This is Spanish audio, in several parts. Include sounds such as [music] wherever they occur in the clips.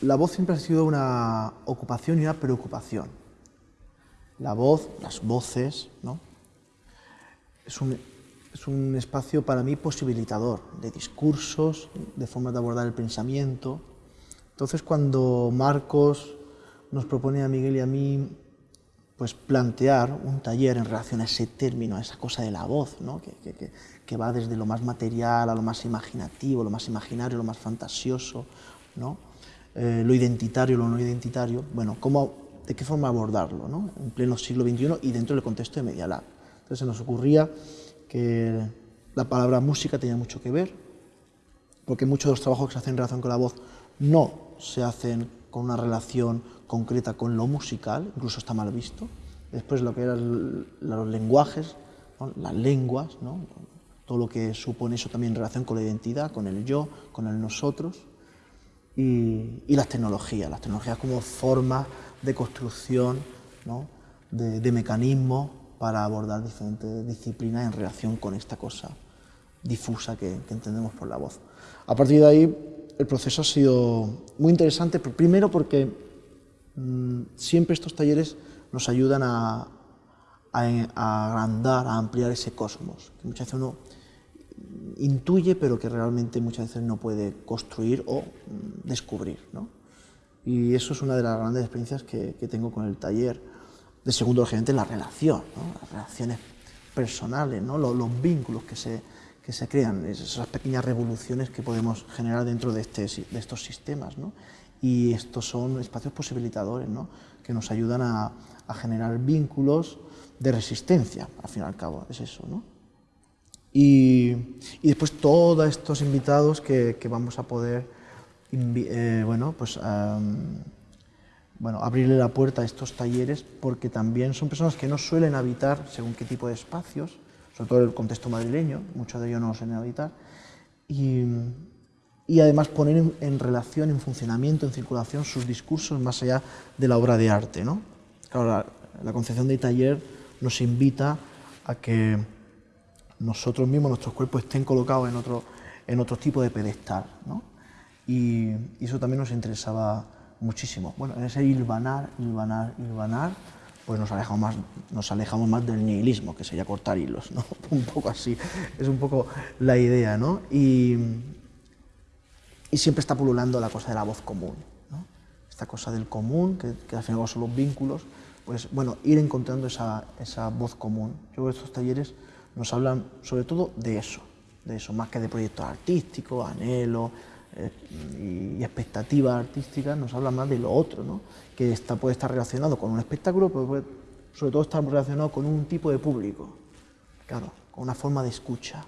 la voz siempre ha sido una ocupación y una preocupación. La voz, las voces, ¿no? es, un, es un espacio para mí posibilitador de discursos, de formas de abordar el pensamiento. Entonces cuando Marcos nos propone a Miguel y a mí pues plantear un taller en relación a ese término, a esa cosa de la voz, ¿no? que, que, que, va desde lo más material a lo más imaginativo, lo más imaginario, lo más fantasioso, ¿no? Eh, lo identitario, lo no identitario, bueno, ¿cómo, ¿de qué forma abordarlo ¿no? en pleno siglo XXI y dentro del contexto de Media Lab? Entonces se nos ocurría que la palabra música tenía mucho que ver, porque muchos de los trabajos que se hacen en relación con la voz no se hacen con una relación concreta con lo musical, incluso está mal visto. Después lo que eran los lenguajes, las lenguas, ¿no? todo lo que supone eso también en relación con la identidad, con el yo, con el nosotros, y, y las tecnologías, las tecnologías como forma de construcción ¿no? de, de mecanismos para abordar diferentes disciplinas en relación con esta cosa difusa que, que entendemos por la voz. A partir de ahí el proceso ha sido muy interesante, primero porque mmm, siempre estos talleres nos ayudan a, a, a, agrandar, a ampliar ese cosmos, que muchas veces uno intuye, pero que realmente muchas veces no puede construir o mmm, descubrir. ¿no? Y eso es una de las grandes experiencias que, tengo con el taller. De segundo, lógicamente, la relación, ¿no? las relaciones personales, ¿no? los, los vínculos que se, que se crean, esas pequeñas revoluciones que podemos generar dentro de, este, de estos sistemas. ¿no? Y estos son espacios posibilitadores ¿no? que nos ayudan a, a, generar vínculos de resistencia, al fin y al cabo, es eso. ¿no? Y, y después todos estos invitados que, que vamos a poder eh, bueno, pues, um, bueno, abrirle la puerta a estos talleres porque también son personas que no suelen habitar según qué tipo de espacios, sobre todo en el contexto madrileño, muchos de ellos no suelen habitar, y, y además poner en, en, relación, en funcionamiento, en circulación sus discursos más allá de la obra de arte. ¿no? Claro, la, la concepción de taller nos invita a que nosotros mismos, nuestros cuerpos estén colocados en otro, en otro tipo de pedestal. ¿no? Y, y eso también nos interesaba muchísimo. Bueno, en ese hilvanar, hilvanar, hilvanar, pues nos alejamos más, nos alejamos más del nihilismo, que sería cortar hilos, ¿no? [laughs] Un poco así, es un poco la idea, ¿no? Y, y siempre está pululando la cosa de la voz común, ¿no? Esta cosa del común, que, que al final son los vínculos, pues bueno, ir encontrando esa, esa voz común. Yo creo que estos talleres nos hablan sobre todo de eso, de eso, más que de proyectos artísticos, anhelos, eh, y expectativas artísticas nos habla más de lo otro, ¿no? que está, puede estar relacionado con un espectáculo, pero puede, sobre todo estar relacionado con un tipo de público, claro, con una forma de escucha.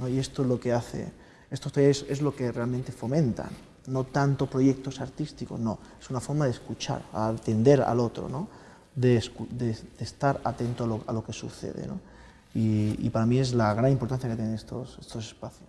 ¿no? Y esto es lo que hace, estos talleres es lo que realmente fomentan, no tanto proyectos artísticos, no, es una forma de escuchar, atender al otro, ¿no? De, de, estar atento a lo, a lo que sucede. ¿no? Y, y, para mí es la gran importancia que tienen estos, estos espacios.